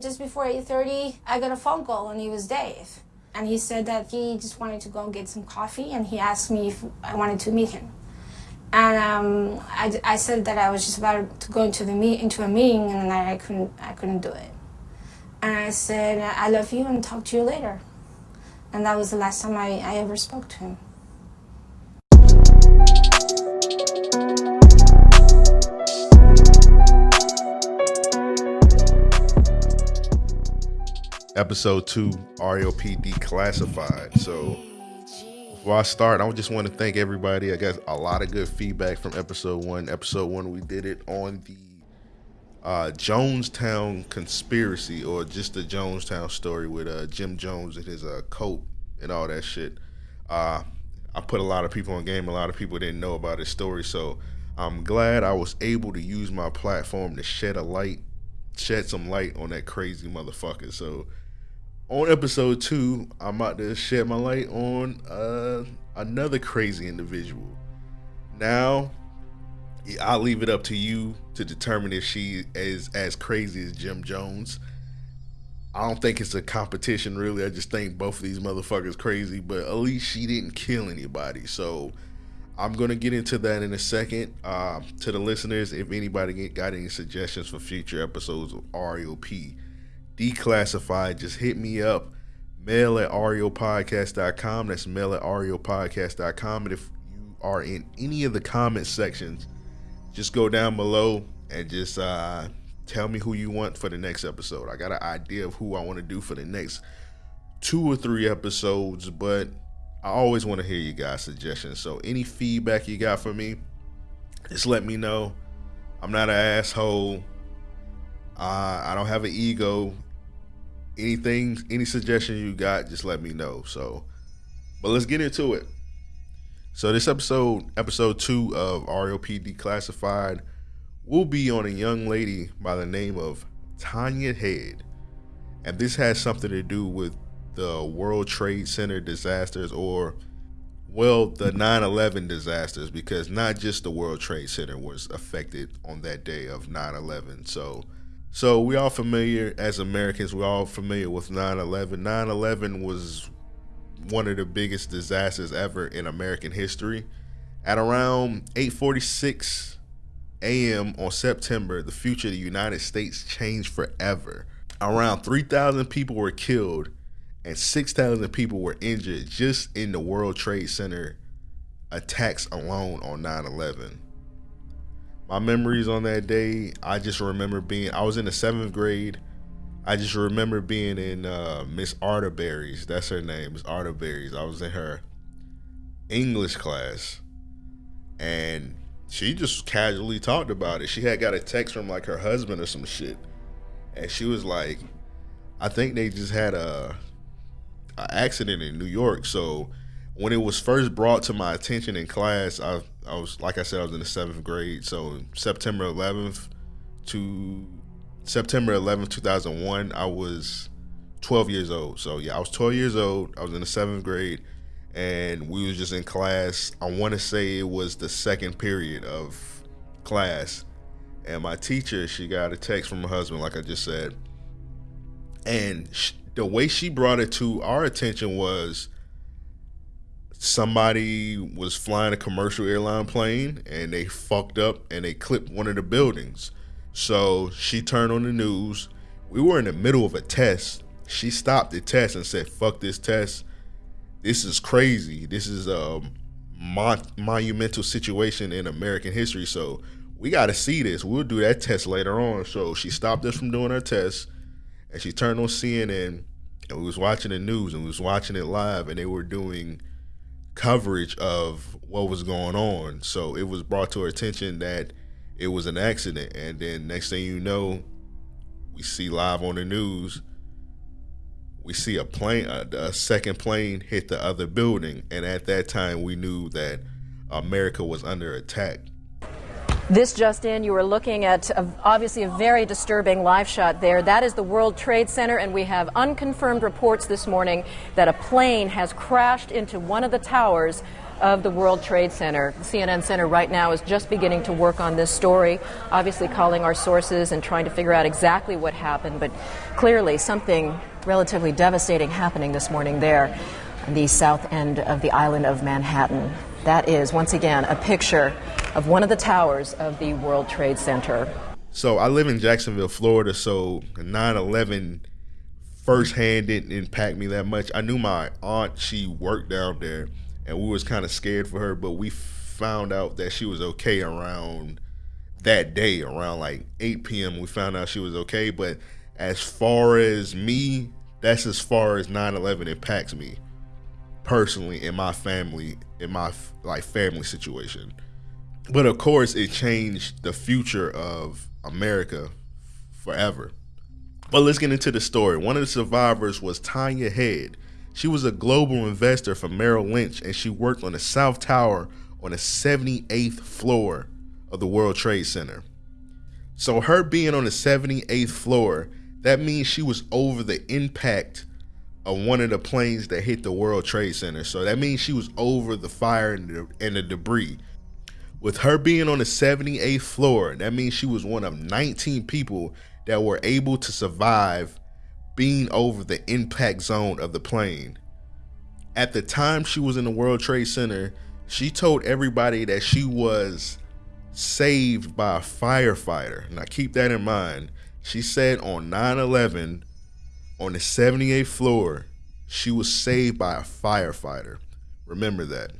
Just before 8.30, I got a phone call and it was Dave. And he said that he just wanted to go get some coffee and he asked me if I wanted to meet him. And um, I, I said that I was just about to go into, the meet, into a meeting and I couldn't, I couldn't do it. And I said, I love you and talk to you later. And that was the last time I, I ever spoke to him. Episode two, REOP Declassified. So before I start, I just want to thank everybody. I got a lot of good feedback from episode one. Episode one, we did it on the uh, Jonestown conspiracy or just the Jonestown story with uh, Jim Jones and his uh, coat and all that shit. Uh, I put a lot of people on game. A lot of people didn't know about his story. So I'm glad I was able to use my platform to shed a light, shed some light on that crazy motherfucker. So on episode two, I'm about to shed my light on uh, another crazy individual. Now, I'll leave it up to you to determine if she is as crazy as Jim Jones. I don't think it's a competition, really. I just think both of these motherfuckers crazy, but at least she didn't kill anybody. So I'm gonna get into that in a second. Uh, to the listeners, if anybody got any suggestions for future episodes of REOP, declassified, just hit me up. Mail at reopodcast.com. That's mail at reopodcast.com. And if you are in any of the comment sections, just go down below and just uh, tell me who you want for the next episode. I got an idea of who I want to do for the next two or three episodes, but I always want to hear you guys' suggestions. So any feedback you got for me, just let me know. I'm not an asshole. Uh, I don't have an ego anything, any suggestion you got, just let me know. So, but let's get into it. So this episode, episode two of REOP Declassified, will be on a young lady by the name of Tanya Head, and this has something to do with the World Trade Center disasters, or well, the 9/11 disasters, because not just the World Trade Center was affected on that day of 9/11. So so we all familiar as Americans, we're all familiar with 9/11. 9/11 was one of the biggest disasters ever in American history. At around 8:46 a.m. on September, the future of the United States changed forever. Around 3,000 people were killed and 6,000 people were injured just in the World Trade Center attacks alone on 9/11 my memories on that day, I just remember being, I was in the seventh grade. I just remember being in uh, Miss Arterberry's, that's her name, Miss Arterberry's. I was in her English class and she just casually talked about it. She had got a text from like her husband or some shit. And she was like, I think they just had a, a accident in New York. So when it was first brought to my attention in class, I I was like I said, I was in the seventh grade. So September 11th to September 11th, 2001, I was 12 years old. So yeah, I was 12 years old. I was in the seventh grade, and we was just in class. I want to say it was the second period of class, and my teacher she got a text from her husband, like I just said, and she, the way she brought it to our attention was somebody was flying a commercial airline plane and they fucked up and they clipped one of the buildings. So she turned on the news. We were in the middle of a test. She stopped the test and said, "Fuck this test. This is crazy. This is a mon- monumental situation in American history. So we got to see this. We'll do that test later on." So she stopped us from doing our test, and she turned on CNN, and we was watching the news, and we was watching it live, and they were doing coverage of what was going on. So it was brought to our attention that it was an accident. And then next thing you know, we see live on the news, we see a plane, a, a second plane hit the other building. And at that time, we knew that America was under attack. This just in, you are looking at a, obviously a very disturbing live shot there. That is the World Trade Center, and we have unconfirmed reports this morning that a plane has crashed into one of the towers of the World Trade Center. CNN Center right now is just beginning to work on this story, obviously calling our sources and trying to figure out exactly what happened, but clearly something relatively devastating happening this morning there on the south end of the island of Manhattan. That is, once again, a picture of one of the towers of the World Trade Center. So I live in Jacksonville, Florida, so 9 11 firsthand didn't impact me that much. I knew my aunt, she worked down there, and we was kind of scared for her, but we found out that she was okay around that day, around like 8 p.m. We found out she was okay, but as far as me, that's as far as 9 11 impacts me personally in my family, in my like family situation. But of course, it changed the future of America forever. But let's get into the story. One of the survivors was Tanya Head. She was a global investor for Merrill Lynch and she worked on the South Tower on the 78th floor of the World Trade Center. So, her being on the 78th floor, that means she was over the impact of one of the planes that hit the World Trade Center. So, that means she was over the fire and the, and the debris. With her being on the 78th floor, that means she was one of 19 people that were able to survive being over the impact zone of the plane. At the time she was in the World Trade Center, she told everybody that she was saved by a firefighter. Now keep that in mind. She said on 9 11, on the 78th floor, she was saved by a firefighter. Remember that.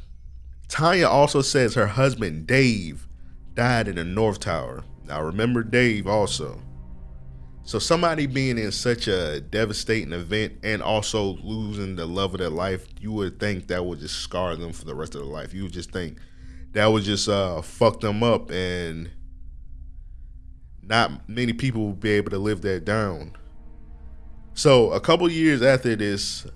Tanya also says her husband Dave died in the North Tower. Now remember Dave also. So somebody being in such a devastating event and also losing the love of their life, you would think that would just scar them for the rest of their life. You would just think that would just uh, fuck them up and not many people will be able to live that down. So a couple years after this,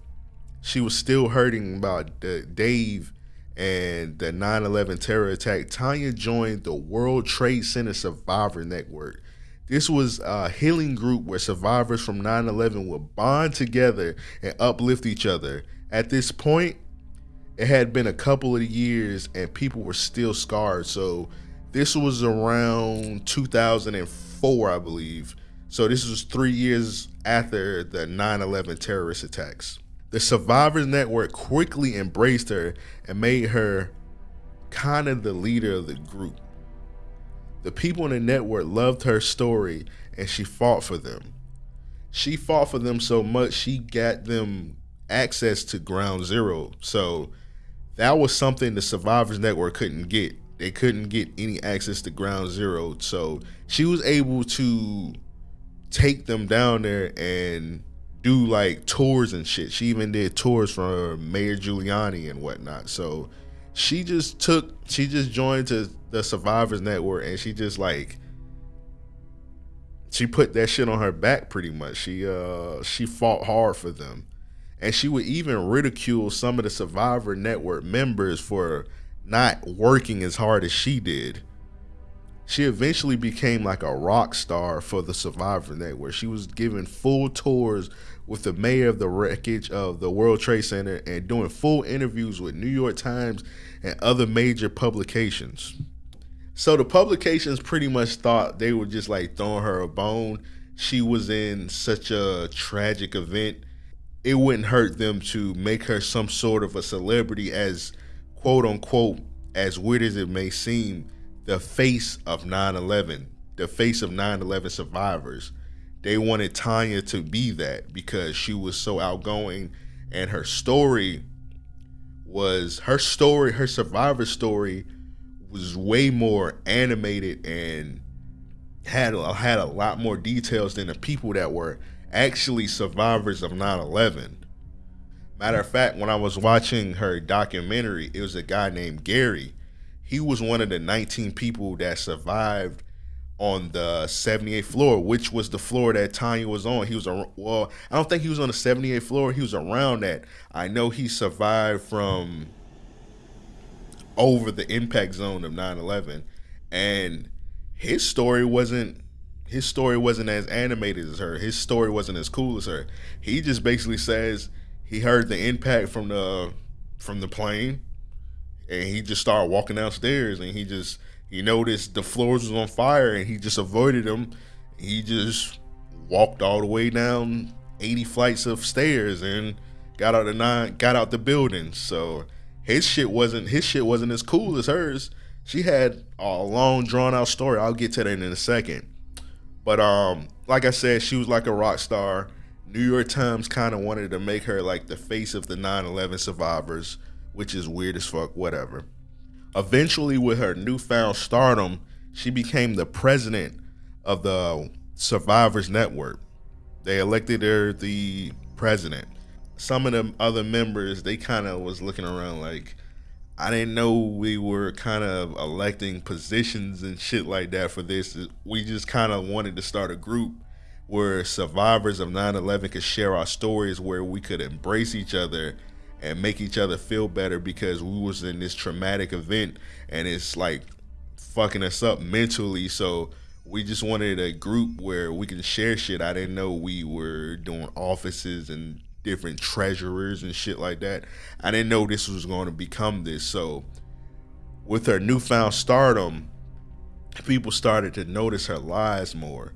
she was still hurting about Dave and the 9-11 terror attack, Tanya joined the World Trade Center Survivor Network. This was a healing group where survivors from 9-11 would bond together and uplift each other. At this point, it had been a couple of years and people were still scarred. So this was around 2004, I believe. So this was three years after the 9-11 terrorist attacks. The Survivors Network quickly embraced her and made her kind of the leader of the group. The people in the network loved her story and she fought for them. She fought for them so much she got them access to ground zero. So that was something the Survivors Network couldn't get. They couldn't get any access to ground zero. So she was able to take them down there and do like tours and shit. She even did tours for Mayor Giuliani and whatnot. So she just took, she just joined to the Survivors Network and she just like, she put that shit on her back pretty much. She uh she fought hard for them. And she would even ridicule some of the Survivor Network members for not working as hard as she did. She eventually became like a rock star for the Survivor Network. She was given full tours with the mayor of the wreckage of the World Trade Center and doing full interviews with New York Times and other major publications. So the publications pretty much thought they were just like throwing her a bone. She was in such a tragic event. It wouldn't hurt them to make her some sort of a celebrity as quote unquote, as weird as it may seem, the face of 9 11, the face of 9 11 survivors they wanted Tanya to be that because she was so outgoing and her story was her story, her survivor story was way more animated and had had a lot more details than the people that were actually survivors of 9/11. Matter of fact, when I was watching her documentary, it was a guy named Gary. He was one of the 19 people that survived on the 78th floor, which was the floor that Tanya was on. He was a well, I don't think he was on the 78th floor. He was around that. I know he survived from over the impact zone of 9/11, and his story wasn't his story wasn't as animated as her. His story wasn't as cool as her. He just basically says he heard the impact from the from the plane. and he just started walking downstairs, and he just he noticed the floors was on fire, and he just avoided them. He just walked all the way down 80 flights of stairs and got out the nine got out the building. So his shit wasn't his shit wasn't as cool as hers. She had a long drawn out story. I'll get to that in a second. But um, like I said, she was like a rock star. New York Times kind of wanted to make her like the face of the 9/11 survivors, which is weird as fuck. Whatever. Eventually, with her newfound stardom, she became the president of the Survivors Network. They elected her the president. Some of the other members, they kind of was looking around like, I didn't know we were kind of electing positions and shit like that for this. We just kind of wanted to start a group where survivors of 9/11 could share our stories, where we could embrace each other and make each other feel better because we was in this traumatic event and it's like fucking us up mentally. So we just wanted a group where we can share shit. I didn't know we were doing offices and different treasurers and shit like that. I didn't know this was going to become this. So, with her newfound stardom, people started to notice her lies more.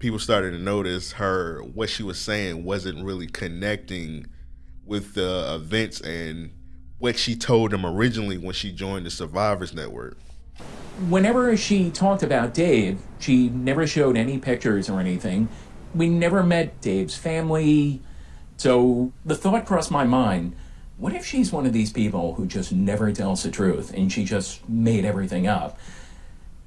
People started to notice her what she was saying wasn't really connecting with the events and what she told them originally when she joined the Survivors Network. Whenever she talked about Dave, she never showed any pictures or anything. We never met Dave's family, so the thought crossed my mind what if she's one of these people who just never tells the truth and she just made everything up?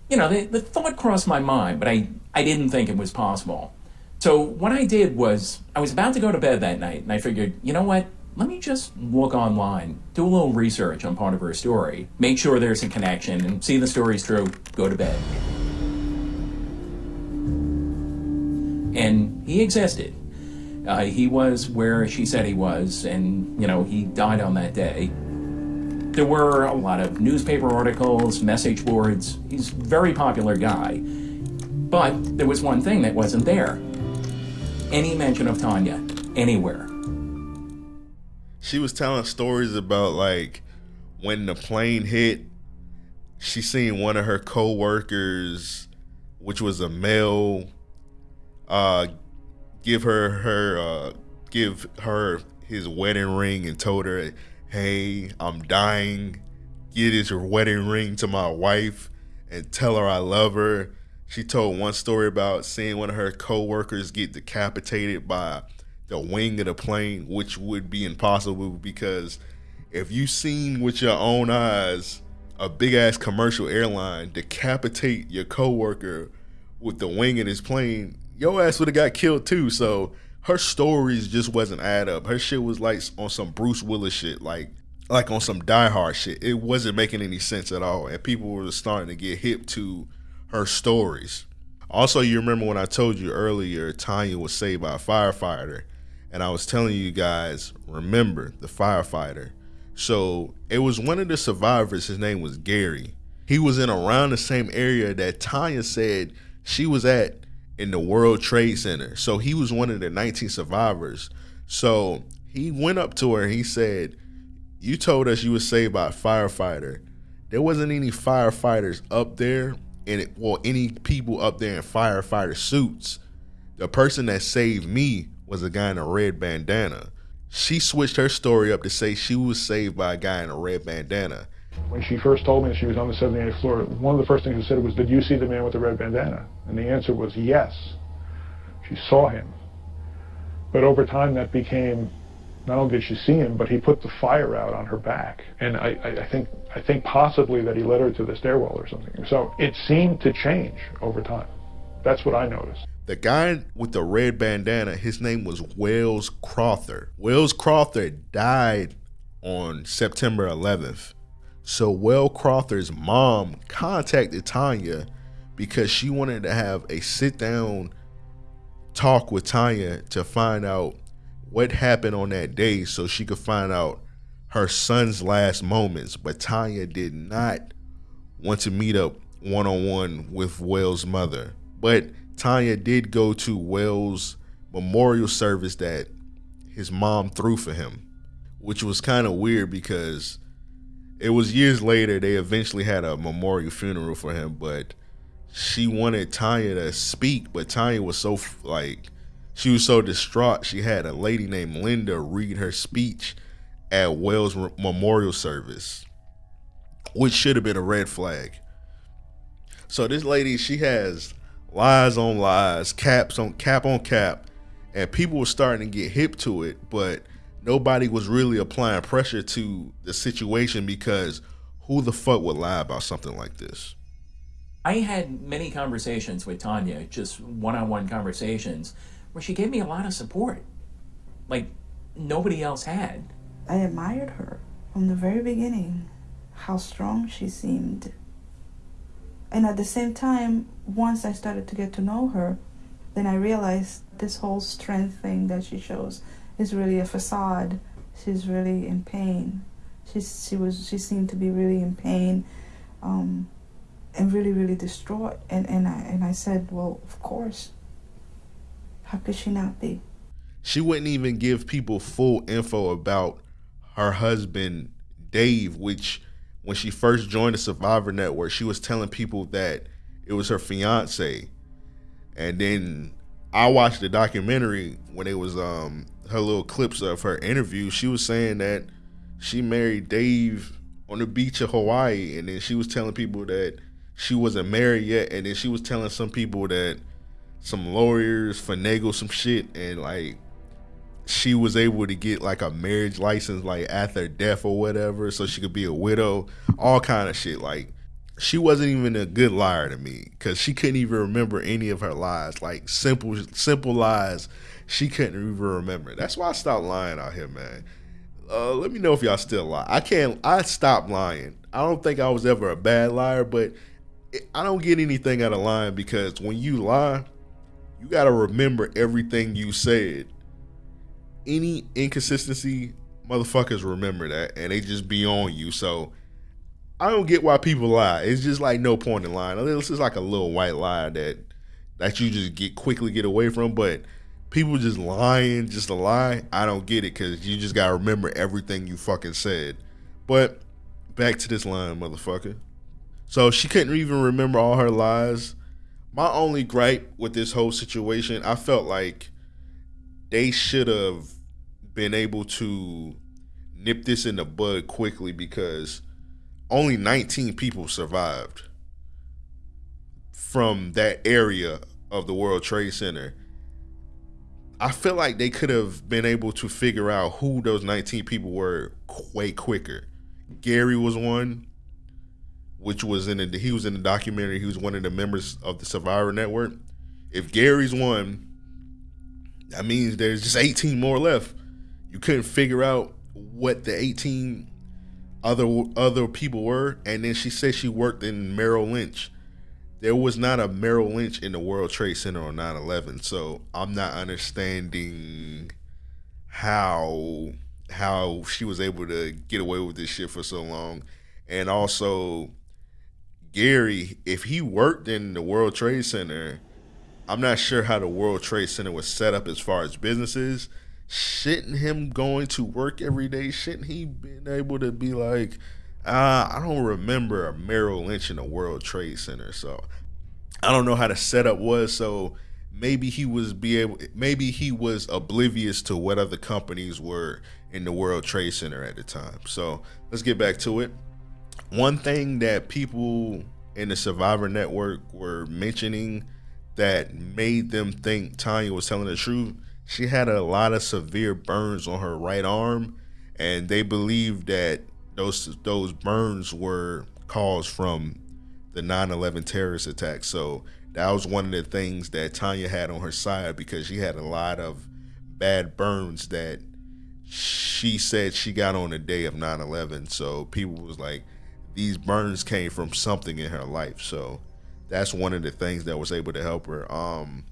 You know, the, the thought crossed my mind, but I, I didn't think it was possible. So what I did was, I was about to go to bed that night, and I figured, you know what? Let me just look online, do a little research on part of her story, make sure there's a connection, and see the story's true, go to bed. And he existed. Uh, he was where she said he was, and, you know, he died on that day. There were a lot of newspaper articles, message boards. He's a very popular guy. But there was one thing that wasn't there any mention of Tanya anywhere. She was telling stories about, like, when the plane hit, she seen one of her co-workers, which was a male, uh, give her her uh, give her his wedding ring and told her, "Hey, I'm dying. Get his wedding ring to my wife and tell her I love her." She told one story about seeing one of her co-workers get decapitated by the wing of the plane, which would be impossible because if you seen with your own eyes a big ass commercial airline decapitate your coworker with the wing of his plane, your ass would have got killed too. So her stories just wasn't add up. Her shit was like on some Bruce Willis shit, like like on some Die Hard shit. It wasn't making any sense at all, and people were starting to get hip to her stories. Also, you remember when I told you earlier, Tanya was saved by a firefighter, and I was telling you guys, remember the firefighter. So it was one of the survivors. His name was Gary. He was in around the same area that Tanya said she was at in the World Trade Center. So he was one of the 19 survivors. So he went up to her and he said, You told us you were saved by a firefighter. There wasn't any firefighters up there, and it, well, any people up there in firefighter suits. The person that saved me was a guy in a red bandana. She switched her story up to say she was saved by a guy in a red bandana. When she first told me she was on the 78th floor, one of the first things she said was, did you see the man with the red bandana? And the answer was yes. She saw him. But over time that became, not only did she see him, but he put the fire out on her back. And I, I, think, I think possibly that he led her to the stairwell or something. So it seemed to change over time. That's what I noticed. The guy with the red bandana, his name was Wells Crowther. Wells Crowther died on September 11th. So Well Crowther's mom contacted Tanya because she wanted to have a sit down talk with Tanya to find out what happened on that day so she could find out her son's last moments. But Tanya did not want to meet up one on one with Wells' mother. But Tanya did go to Wells' memorial service that his mom threw for him, which was kind of weird because it was years later they eventually had a memorial funeral for him, but she wanted Tanya to speak, but Tanya was so like she was so distraught. She had a lady named Linda read her speech at Wells memorial service, which should have been a red flag. So this lady, she has lies on lies, caps on cap on cap, and people were starting to get hip to it, but nobody was really applying pressure to the situation because who the fuck would lie about something like this? I had many conversations with Tanya, just one-on-one conversations, where she gave me a lot of support, like nobody else had. I admired her from the very beginning, how strong she seemed. And at the same time, once I started to get to know her, then I realized this whole strength thing that she shows is really a facade. She's really in pain. She's, she was she seemed to be really in pain, um, and really really distraught. And and I and I said, well, of course. How could she not be? She wouldn't even give people full info about her husband Dave, which when she first joined the Survivor Network, she was telling people that it was her fiance. And then I watched the documentary when it was um her little clips of her interview. She was saying that she married Dave on the beach of Hawaii, and then she was telling people that she wasn't married yet, and then she was telling some people that some lawyers finagle some shit, and like she was able to get like a marriage license like after death or whatever so she could be a widow all kind of shit. Like she wasn't even a good liar to me because she couldn't even remember any of her lies. Like simple simple lies she couldn't even remember. That's why i stopped lying out here man. Uh, let me know if y'all still lie. I can't i stopped lying. I don't think i was ever a bad liar but i don't get anything out of lying because when you lie you got to remember everything you said any inconsistency, motherfuckers remember that and they just be on you. So I don't get why people lie. It's just like no point in lying. This is like a little white lie that that you just get quickly get away from. But people just lying just a lie, I don't get it because you just gotta remember everything you fucking said. But back to this line, motherfucker. So she couldn't even remember all her lies. My only gripe with this whole situation, I felt like they should have been able to nip this in the bud quickly because only 19 people survived from that area of the World Trade Center. I feel like they could have been able to figure out who those 19 people were way quicker. Gary was one, which was in the he was in the documentary. He was one of the members of the Survivor Network. If Gary's one, that means there's just 18 more left. You couldn't figure out what the 18 other other people were, and then she said she worked in Merrill Lynch. There was not a Merrill Lynch in the World Trade Center on 9/11, so I'm not understanding how how she was able to get away with this shit for so long, and also Gary, if he worked in the World Trade Center I'm not sure how the World Trade Center was set up as far as businesses. Shouldn't him going to work every day? Shouldn't he been able to be like, uh, I don't remember a Merrill Lynch in the World Trade Center, so I don't know how the setup was. So maybe he was be able, maybe he was oblivious to what other companies were in the World Trade Center at the time. So let's get back to it. One thing that people in the Survivor Network were mentioning that made them think Tanya was telling the truth. She had a lot of severe burns on her right arm, and they believed that those those burns were caused from the 9/11 terrorist attack. So that was one of the things that Tanya had on her side because she had a lot of bad burns that she said she got on the day of 9/11. So people was like, these burns came from something in her life. So that's one of the things that was able to help her. Um,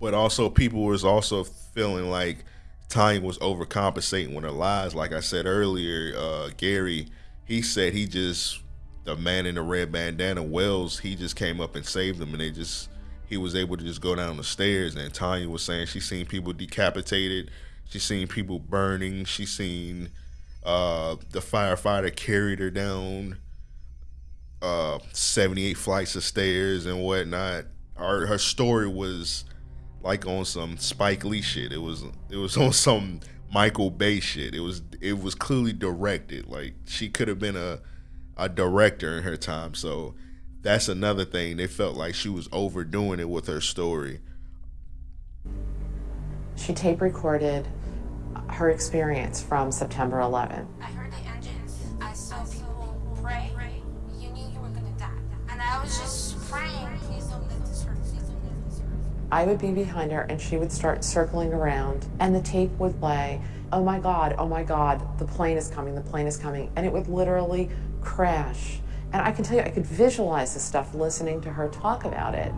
but also people was also feeling like Tanya was overcompensating with her lies. Like I said earlier, uh, Gary, he said he just the man in the red bandana, Wells, he just came up and saved him, and they just he was able to just go down the stairs. And Tanya was saying she seen people decapitated, she seen people burning, she seen Uh, the firefighter carried her down uh, 78 flights of stairs and whatnot. Her her story was like on some Spike Lee shit. It was it was on some Michael Bay shit. It was it was clearly directed. Like she could have been a a director in her time. So that's another thing. They felt like she was overdoing it with her story. She tape recorded her experience from September 11. I heard the engines. I saw people pray. You knew you were gonna die. And I was just praying, please don't let this hurt. Please don't let this hurt. I would be behind her and she would start circling around and the tape would play. Oh my God, oh my God, the plane is coming, the plane is coming. And it would literally crash. And I can tell you, I could visualize this stuff listening to her talk about it.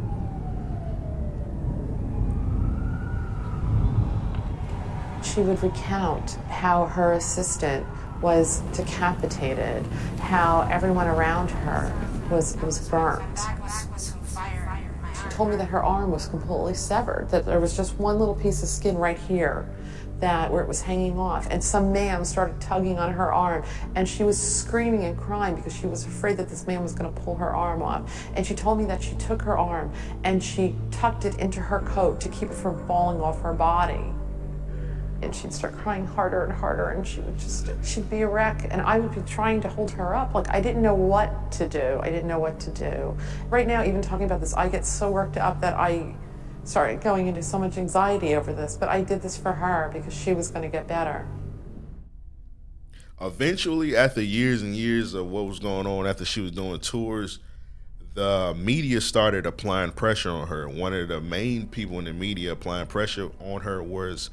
She would recount how her assistant was decapitated, how everyone around her was, was burnt. She told me that her arm was completely severed, that there was just one little piece of skin right here that where it was hanging off and some man started tugging on her arm and she was screaming and crying because she was afraid that this man was going to pull her arm off and she told me that she took her arm and she tucked it into her coat to keep it from falling off her body and she'd start crying harder and harder and she would just she'd be a wreck. And i would be trying to hold her up. Like i didn't know what to do. I didn't know what to do. Right now even talking about this i get so worked up that i started going into so much anxiety over this but i did this for her because she was going to get better. Eventually after years and years of what was going on after she was doing tours the media started applying pressure on her. One of the main people in the media applying pressure on her was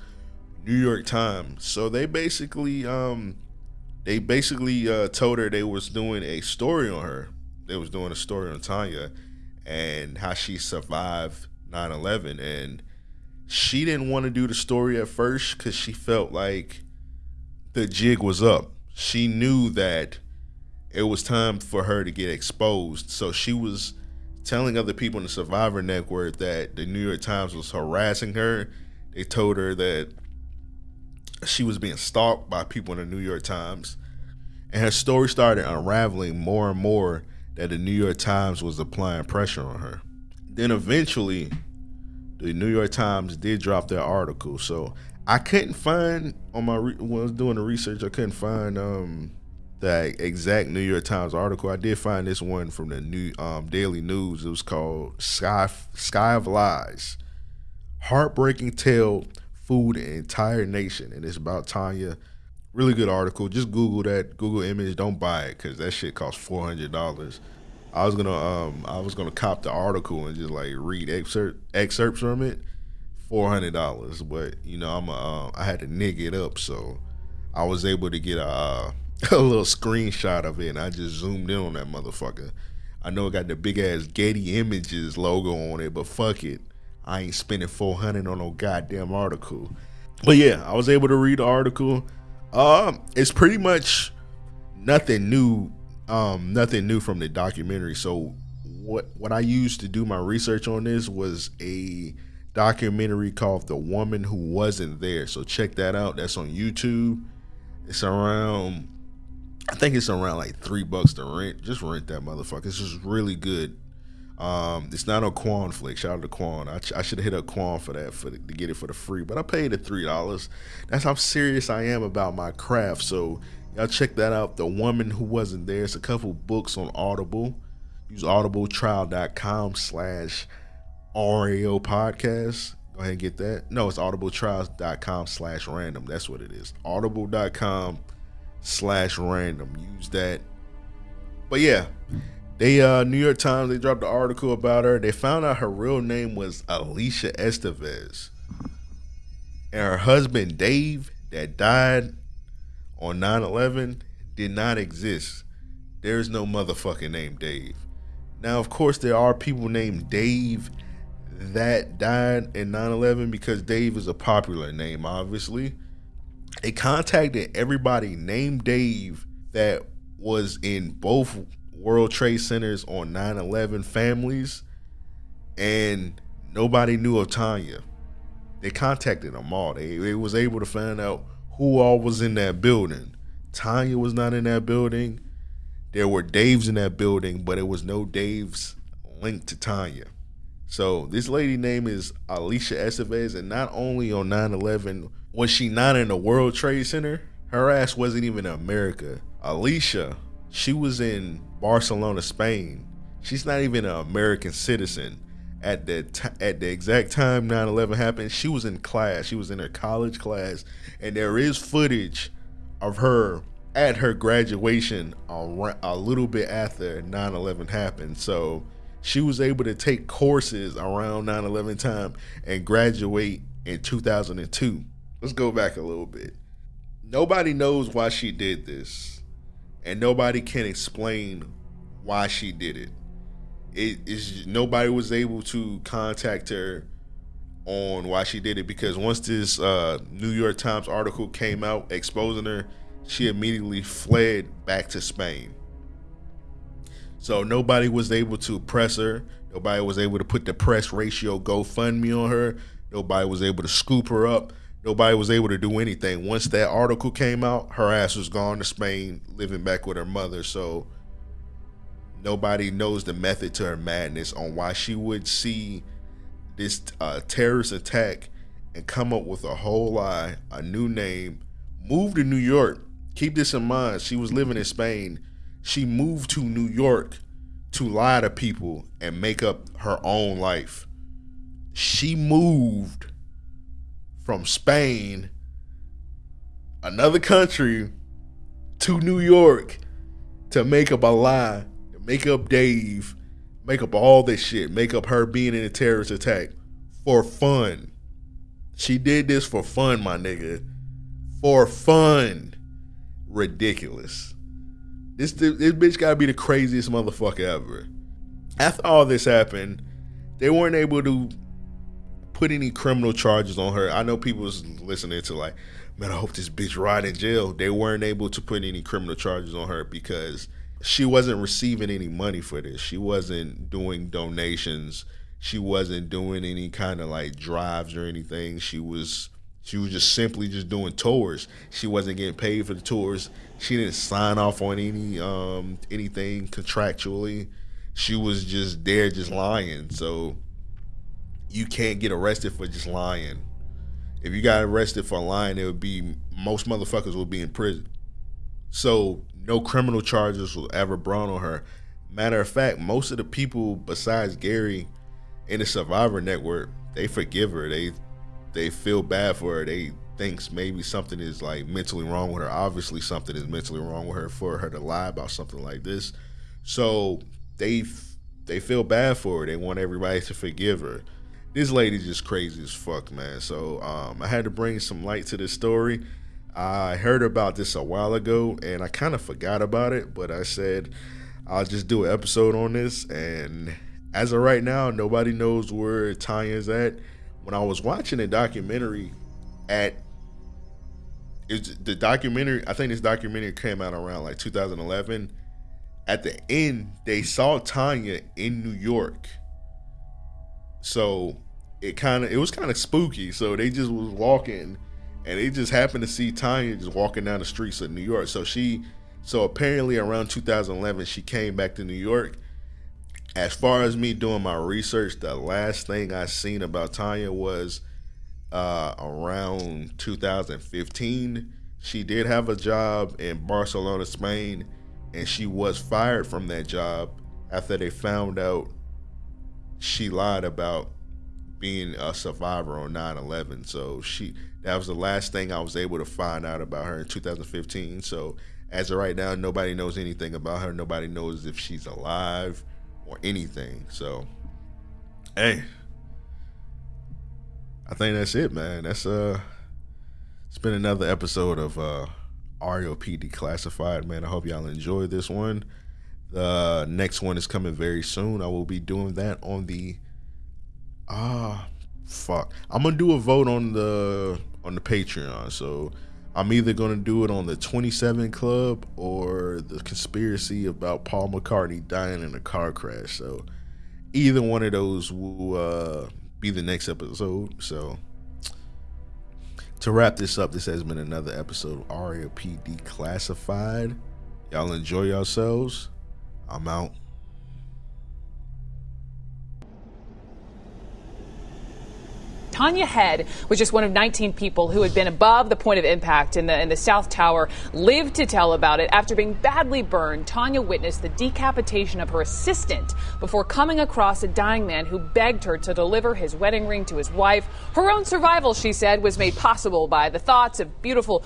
new york times so they basically um they basically uh, told her they was doing a story on her they was doing a story on tanya and how she survived 9-11 and she didn't want to do the story at first because she felt like the jig was up. She knew that it was time for her to get exposed. So she was telling other people in the Survivor Network that the New York Times was harassing her. They told her that she was being stalked by people in the New York Times. And her story started unraveling more and more that the New York Times was applying pressure on her. Then eventually, the New York Times did drop their article. So I couldn't find on my re- when I was doing the research, I couldn't find um the exact New York Times article. I did find this one from the New um, Daily News. It was called "Sky Sky of Lies." Heartbreaking tale fooled entire nation, and it's about Tanya. Really good article. Just Google that. Google image. Don't buy it because that shit costs four hundred dollars. I was gonna um I was gonna cop the article and just like read excerpt excerpts from it, four hundred dollars. But you know I'm a, uh, I had to nig it up, so I was able to get a uh, a little screenshot of it, and I just zoomed in on that motherfucker. I know it got the big ass Getty Images logo on it, but fuck it, I ain't spending four hundred on no goddamn article. But yeah, I was able to read the article. Um, it's pretty much nothing new um nothing new from the documentary. So what what i used to do my research on this was a documentary called the woman who wasn't there. So check that out. That's on youtube. It's around i think it's around like three bucks to rent. Just rent that motherfucker. It's just really good um it's not on quan flick shout out to quan i, I should have hit up quan for that for the, to get it for the free but i paid the three dollars that's how serious i am about my craft so Y'all check that out. The Woman Who Wasn't There. It's a couple books on Audible. Use audibletrial.com slash RAO podcast. Go ahead and get that. No, it's audibletrials.com slash random. That's what it is. Audible.com slash random. Use that. But yeah, they uh New York Times, they dropped an article about her. They found out her real name was Alicia Estevez. And her husband Dave that died on 9-11 did not exist. There is no motherfucking name Dave. Now, of course, there are people named Dave that died in 9-11 because Dave is a popular name, obviously. They contacted everybody named Dave that was in both World Trade Centers on 9-11 families, and nobody knew of Tanya. They contacted them all. They, they was able to find out who all was in that building. Tanya was not in that building. There were Daves in that building, but it was no Daves linked to Tanya. So this lady name is Alicia Estevez, and not only on 9-11 was she not in the World Trade Center, her ass wasn't even in America. Alicia, she was in Barcelona, Spain. She's not even an American citizen. At the t- at the exact time 9/11 happened, she was in class. She was in her college class, and there is footage of her at her graduation a, a little bit after 9/11 happened. So she was able to take courses around 9/11 time and graduate in 2002. Let's go back a little bit. Nobody knows why she did this, and nobody can explain why she did it. It is nobody was able to contact her on why she did it because once this uh, New York Times article came out exposing her, she immediately fled back to Spain. So nobody was able to press her. Nobody was able to put the press ratio GoFundMe on her. Nobody was able to scoop her up. Nobody was able to do anything. Once that article came out, her ass was gone to Spain, living back with her mother. So nobody knows the method to her madness on why she would see this uh, terrorist attack and come up with a whole lie, a new name, move to New York. Keep this in mind. She was living in Spain. She moved to New York to lie to people and make up her own life. She moved from Spain, another country, to New York to make up a lie, make up Dave, make up all this shit, make up her being in a terrorist attack for fun. She did this for fun, my nigga. For fun. Ridiculous. This this bitch gotta be the craziest motherfucker ever. After all this happened, they weren't able to put any criminal charges on her. I know people was listening to like, man, I hope this bitch rot in jail. They weren't able to put any criminal charges on her because she wasn't receiving any money for this. She wasn't doing donations. She wasn't doing any kind of like drives or anything. She was she was just simply just doing tours. She wasn't getting paid for the tours. She didn't sign off on any um anything contractually. She was just there just lying. So you can't get arrested for just lying. If you got arrested for lying, it would be most motherfuckers will be in prison. So no criminal charges will ever brought on her. Matter of fact, most of the people besides Gary in the Survivor Network, they forgive her. They they feel bad for her. They thinks maybe something is like mentally wrong with her. Obviously, something is mentally wrong with her for her to lie about something like this. So they they feel bad for her. They want everybody to forgive her this lady's just crazy as fuck, man. So um, I had to bring some light to this story. I heard about this a while ago and I kind of forgot about it, but I said I'll just do an episode on this. And as of right now, nobody knows where Tanya's at. When I was watching a documentary at it's the documentary, I think this documentary came out around like 2011. At the end, they saw Tanya in New York so it kind of it was kind of spooky. So they just was walking, and they just happened to see Tanya just walking down the streets of New York. So she, so apparently around 2011, she came back to New York. As far as me doing my research, the last thing I seen about Tanya was uh, around 2015. She did have a job in Barcelona, Spain, and she was fired from that job after they found out she lied about being a survivor on 9-11 so she that was the last thing i was able to find out about her in 2015 so as of right now nobody knows anything about her. Nobody knows if she's alive or anything. So hey i think that's it man. That's uh it's been another episode of uh REOP Declassified, man. I hope y'all enjoyed this one. The next one is coming very soon. I will be doing that on the ah fuck. I'm gonna do a vote on the on the Patreon. So I'm either gonna do it on the 27 Club or the conspiracy about Paul McCartney dying in a car crash. So either one of those will uh, be the next episode. So To wrap this up, this has been another episode of RAOP Declassified. Y'all enjoy yourselves. I'm out. Tanya Head was just one of 19 people who had been above the point of impact in the, in the South Tower, lived to tell about it. After being badly burned, Tanya witnessed the decapitation of her assistant before coming across a dying man who begged her to deliver his wedding ring to his wife. Her own survival, she said, was made possible by the thoughts of beautiful